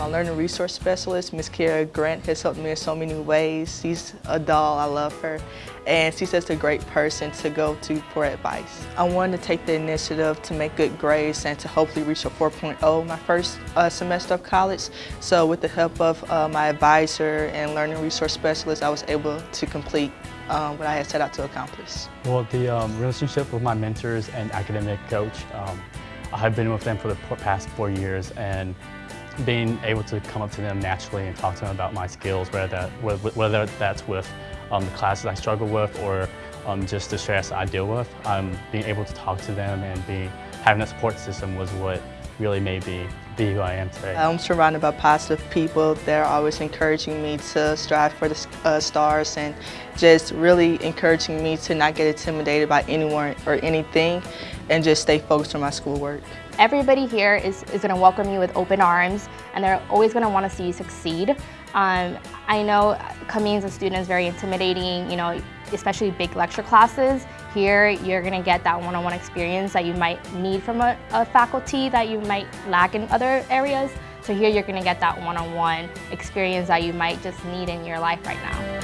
My learning resource specialist, Ms. Kara Grant, has helped me in so many ways. She's a doll, I love her. And she's just a great person to go to for advice. I wanted to take the initiative to make good grades and to hopefully reach a 4.0 my first uh, semester of college. So with the help of uh, my advisor and learning resource specialist, I was able to complete um, what I had set out to accomplish. Well, the um, relationship with my mentors and academic coach, um, I've been with them for the past four years and being able to come up to them naturally and talk to them about my skills, whether, that, whether that's with um, the classes I struggle with or um, just the stress I deal with, um, being able to talk to them and being, having a support system was what really made me be who I am today. I'm surrounded by positive people. They're always encouraging me to strive for the uh, stars and just really encouraging me to not get intimidated by anyone or anything and just stay focused on my schoolwork. Everybody here is, is going to welcome you with open arms and they're always going to want to see you succeed. Um, I know coming as a student is very intimidating, you know, especially big lecture classes. Here, you're gonna get that one-on-one -on -one experience that you might need from a, a, faculty that you might lack in other areas. So here, you're gonna get that one-on-one -on -one experience that you might just need in your life right now.